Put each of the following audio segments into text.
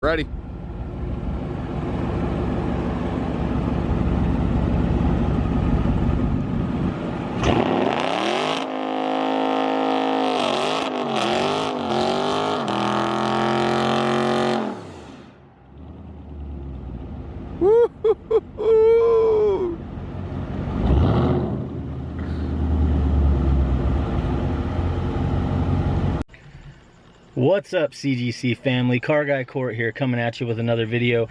Ready. What's up CGC family? Car Guy Court here coming at you with another video.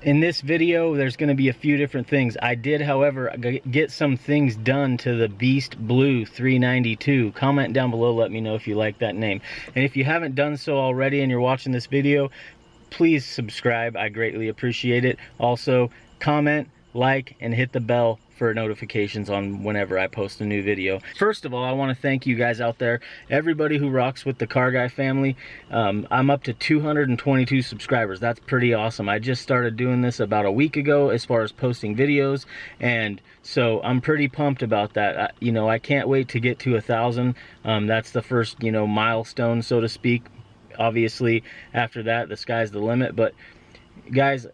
In this video, there's going to be a few different things. I did, however, get some things done to the Beast Blue 392. Comment down below, let me know if you like that name. And if you haven't done so already and you're watching this video, please subscribe. I greatly appreciate it. Also, comment, like, and hit the bell for notifications on whenever I post a new video. First of all, I want to thank you guys out there, everybody who rocks with the Car Guy family. Um, I'm up to 222 subscribers. That's pretty awesome. I just started doing this about a week ago as far as posting videos, and so I'm pretty pumped about that. I, you know, I can't wait to get to a thousand. Um, that's the first, you know, milestone, so to speak. Obviously, after that, the sky's the limit, but guys,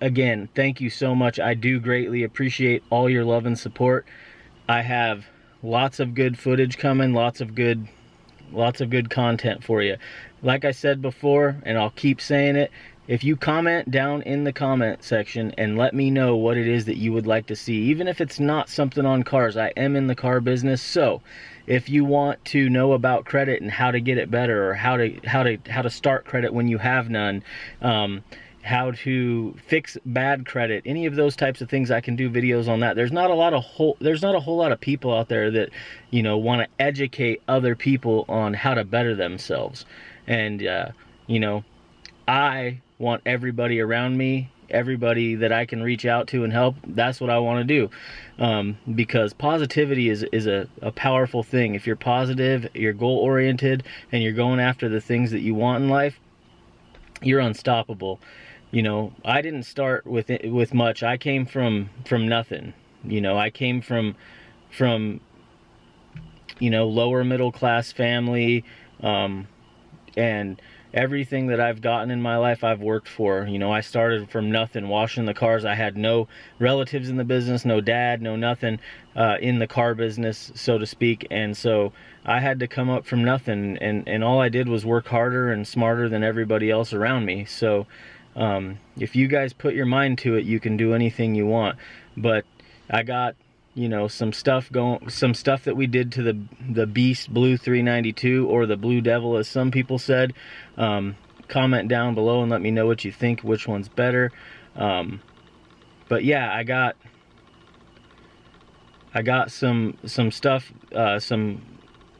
again, thank you so much. I do greatly appreciate all your love and support. I have lots of good footage coming, lots of good lots of good content for you. Like I said before, and I'll keep saying it, if you comment down in the comment section and let me know what it is that you would like to see, even if it's not something on cars, I am in the car business, so if you want to know about credit and how to get it better or how to how to how to start credit when you have none, um, how to fix bad credit. Any of those types of things i can do videos on that. There's not a lot of whole there's not a whole lot of people out there that you know want to educate other people on how to better themselves. And uh, you know i want everybody around me everybody that i can reach out to and help that's what i want to do. Um, because positivity is is a, a powerful thing. If you're positive you're goal oriented and you're going after the things that you want in life you're unstoppable you know, I didn't start with it, with much. I came from from nothing. You know, I came from from you know lower middle class family, um, and everything that I've gotten in my life I've worked for. You know, I started from nothing, washing the cars. I had no relatives in the business, no dad, no nothing uh, in the car business, so to speak. And so I had to come up from nothing, and and all I did was work harder and smarter than everybody else around me. So um, if you guys put your mind to it, you can do anything you want. But I got, you know, some stuff going, some stuff that we did to the the Beast Blue 392 or the Blue Devil, as some people said. Um, comment down below and let me know what you think, which one's better. Um, but yeah, I got I got some some stuff, uh, some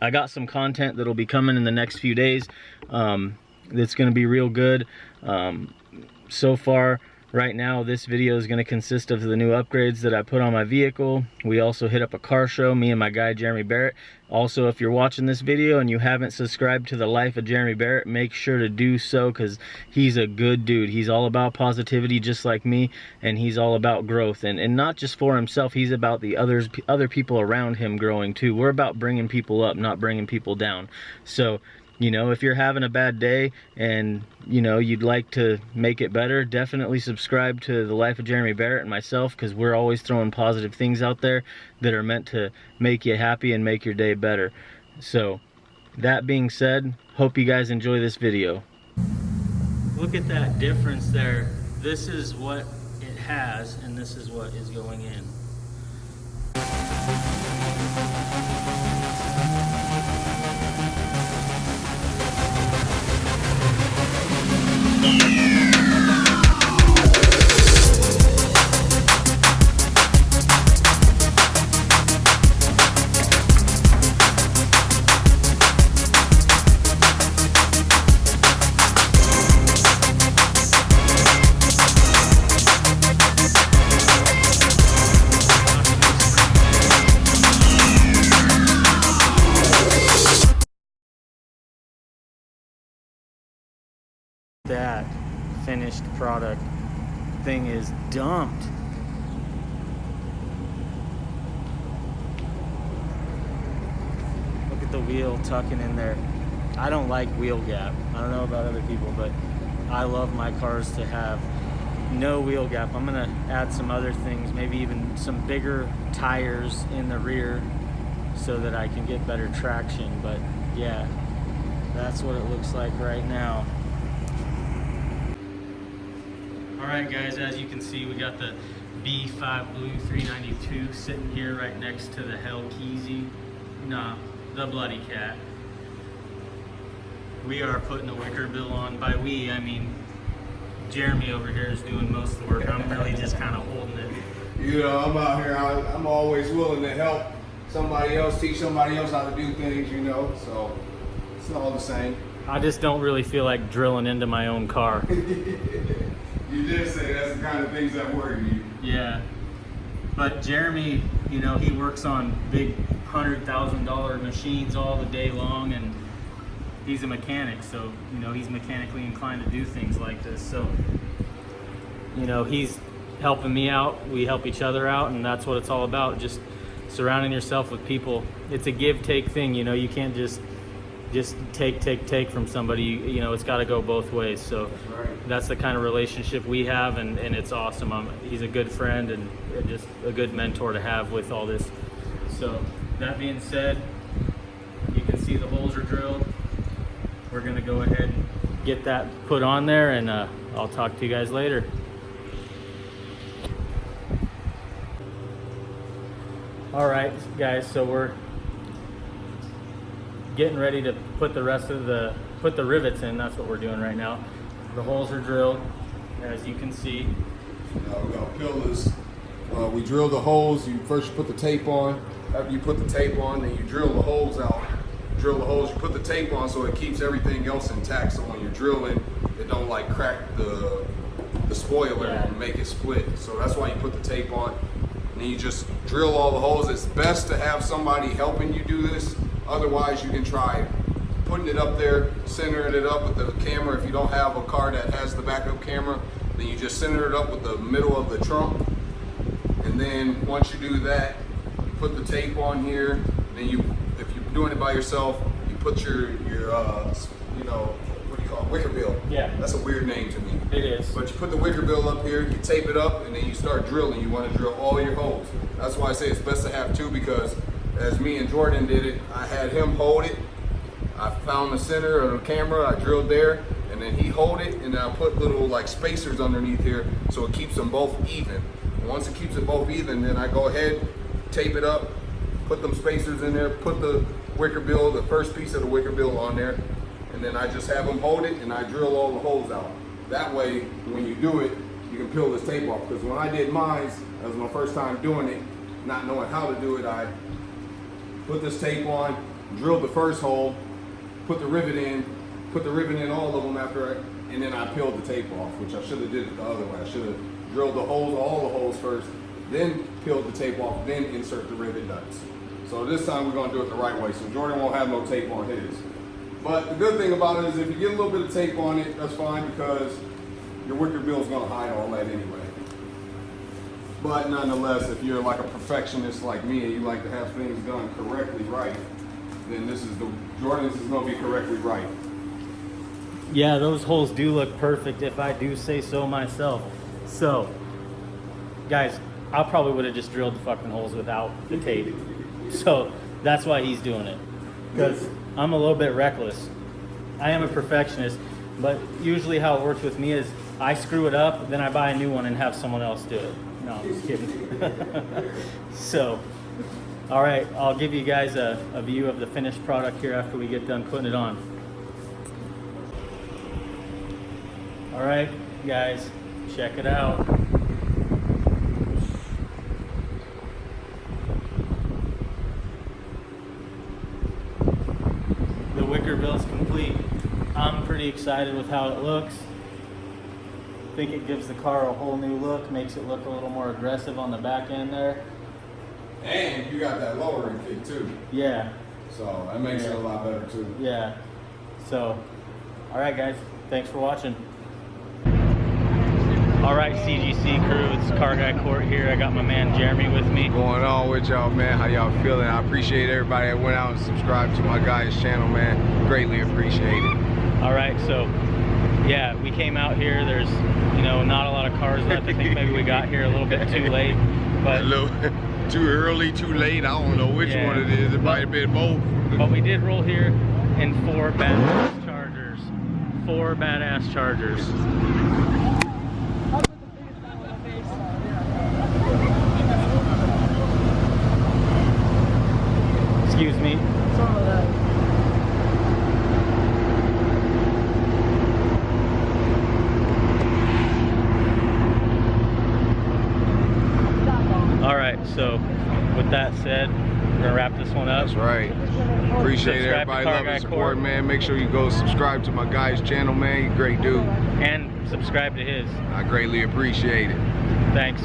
I got some content that'll be coming in the next few days. Um, that's going to be real good. Um, so far right now this video is going to consist of the new upgrades that I put on my vehicle. We also hit up a car show, me and my guy Jeremy Barrett. Also, if you're watching this video and you haven't subscribed to the life of Jeremy Barrett, make sure to do so because he's a good dude. He's all about positivity just like me and he's all about growth and, and not just for himself, he's about the others other people around him growing too. We're about bringing people up, not bringing people down. So you know if you're having a bad day and you know you'd like to make it better definitely subscribe to the life of jeremy barrett and myself because we're always throwing positive things out there that are meant to make you happy and make your day better. So that being said hope you guys enjoy this video. Look at that difference there. This is what it has and this is what is going in product thing is dumped. Look at the wheel tucking in there. I don't like wheel gap. I don't know about other people, but I love my cars to have no wheel gap. I'm gonna add some other things, maybe even some bigger tires in the rear so that I can get better traction. But yeah, that's what it looks like right now. All right guys, as you can see, we got the B5 Blue 392 sitting here right next to the Hellkeezy, nah, the Bloody Cat. We are putting the wicker bill on. By we, I mean Jeremy over here is doing most of the work. I'm really just kind of holding it. You know, I'm out here, I, I'm always willing to help somebody else, teach somebody else how to do things, you know, so it's all the same. I just don't really feel like drilling into my own car. You did say that's the kind of things that worry you. Yeah. But Jeremy, you know, he works on big hundred thousand dollar machines all the day long and he's a mechanic, so you know, he's mechanically inclined to do things like this. So you know, he's helping me out, we help each other out, and that's what it's all about. Just surrounding yourself with people. It's a give take thing, you know, you can't just just take take take from somebody. You, you know it's got to go both ways. So that's the kind of relationship we have and, and it's awesome. I'm, he's a good friend and just a good mentor to have with all this. So that being said you can see the holes are drilled. We're gonna go ahead and get that put on there and uh, I'll talk to you guys later. All right guys so we're getting ready to put the rest of the put the rivets in that's what we're doing right now the holes are drilled as you can see Uh, we're gonna peel this. Uh, we drill the holes. You first you put the tape on. After you put the tape on, then you drill the holes out. Drill the holes. You put the tape on so it keeps everything else intact. So when you're drilling, it don't like crack the the spoiler Yeah. and make it split. So that's why you put the tape on. And then you just drill all the holes. It's best to have somebody helping you do this. Otherwise, you can try putting it up there, centering it up with the camera. If you don't have a car that has the backup camera, then you just center it up with the middle of the trunk. And then once you do that, you put the tape on here. Then you, if you're doing it by yourself, you put your your uh, you know what do you call it? wicker bill. Yeah. That's a weird name to me. it is But you put the wicker bill up here, you tape it up, and then you start drilling. You want to drill all your holes. That's why I say it's best to have two because as me and Jordan did it, I had him hold it. I found the center of the camera, I drilled there, and then he hold it, and I put little like spacers underneath here so it keeps them both even. And once it keeps it both even, then I go ahead, tape it up, put them spacers in there, put the wicker bill, the first piece of the wicker bill on there, and then I just have them hold it and I drill all the holes out. That way, when you do it, you can peel this tape off. Because when I did mine, that was my first time doing it, not knowing how to do it, I put this tape on, drilled the first hole, put the rivet in, put the rivet in all of them after I, and then I peeled the tape off, which I should have did it the other way. I should have drilled the holes, all the holes first, then peeled the tape off, then insert the rivet nuts. So this time we're gonna do it the right way. So Jordan won't have no tape on his. But the good thing about it is if you get a little bit of tape on it, that's fine because your wicker is gonna hide all that anyway. But nonetheless, if you're like a perfectionist like me and you like to have things done correctly right, then this is the Jordan's is gonna be correctly right. yeah those holes do look perfect if I do say so myself. So guys I probably would have just drilled the fucking holes without the tape. So that's why he's doing it. Because I'm a little bit reckless. I am a perfectionist but usually how it works with me is I screw it up then I buy a new one and have someone else do it no I'm just kidding so all right I'll give you guys a, a view of the finished product here after we get done putting it on all right guys check it out the wicker bill's complete. I'm pretty excited with how it looks. I think it gives the car a whole new look, makes it look a little more aggressive on the back end there. And you got that lowering kit too. Yeah, So that makes it a lot better too. yeah. So, all right, guys, thanks for watching. All right, CGC crew, it's Car Guy Court here. I got my man Jeremy with me. going on with y'all, man? How y'all feeling? I appreciate everybody that went out and subscribed to my guy's channel, man. Greatly appreciate it. All right, so yeah, we came out here. There's, you know, not a lot of cars left. I think maybe we got here a little bit too late, But A little too early, too late. I don't know which Yeah. one it is. It might have been both. but we did roll here in four badass Chargers. Four badass Chargers. Excuse me. All right, so with that said, we're gonna wrap this one up. That's right. Appreciate Subscribe everybody love and support, man. Make sure you go subscribe to my guy's channel, man. He's a great dude. and subscribe to his. I greatly appreciate it. Thanks.